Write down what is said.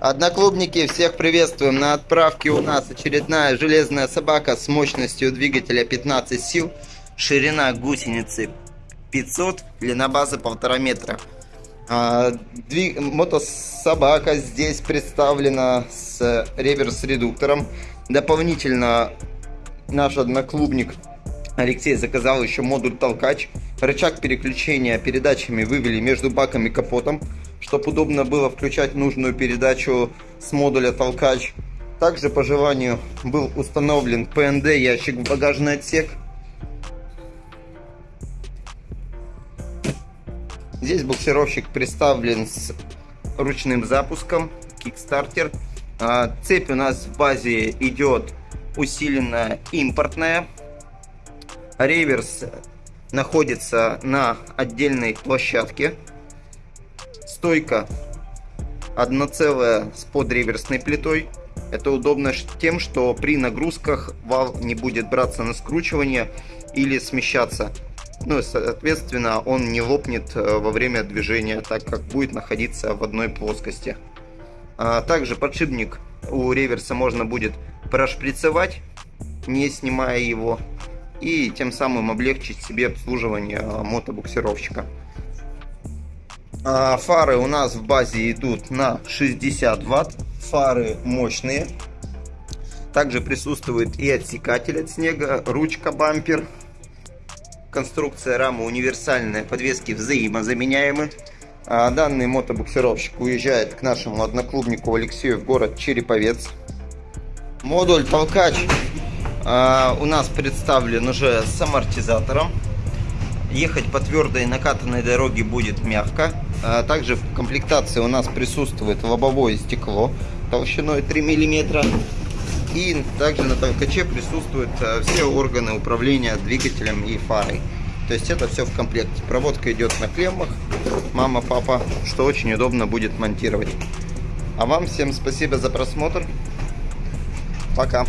Одноклубники, всех приветствуем. На отправке у нас очередная железная собака с мощностью двигателя 15 сил. Ширина гусеницы 500, длина базы 1,5 метра. А, двиг... Мотособака здесь представлена с реверс-редуктором. Дополнительно наш одноклубник Алексей заказал еще модуль толкач. Рычаг переключения передачами вывели между баком и капотом, чтобы удобно было включать нужную передачу с модуля толкач. Также по желанию был установлен ПНД ящик в багажный отсек. Здесь буксировщик представлен с ручным запуском, кикстартер. А, цепь у нас в базе идет усиленная импортная Реверс находится на отдельной площадке. Стойка одноцелая с подреверсной плитой. Это удобно тем, что при нагрузках вал не будет браться на скручивание или смещаться. Ну и соответственно он не лопнет э, во время движения, так как будет находиться в одной плоскости. А также подшипник у реверса можно будет прошприцевать, не снимая его и тем самым облегчить себе обслуживание а, мотобуксировщика. А, фары у нас в базе идут на 60 ватт, фары мощные. Также присутствует и отсекатель от снега, ручка бампер. Конструкция рамы универсальная, подвески взаимозаменяемы. А, данный мотобуксировщик уезжает к нашему одноклубнику Алексею в город Череповец. Модуль толкач а, у нас представлен уже с амортизатором. Ехать по твердой накатанной дороге будет мягко. А, также в комплектации у нас присутствует лобовое стекло толщиной 3 мм. И также на толкаче присутствуют а, все органы управления двигателем и фарой. То есть это все в комплекте. Проводка идет на клеммах. Мама, папа, что очень удобно будет монтировать. А вам всем спасибо за просмотр. Пока.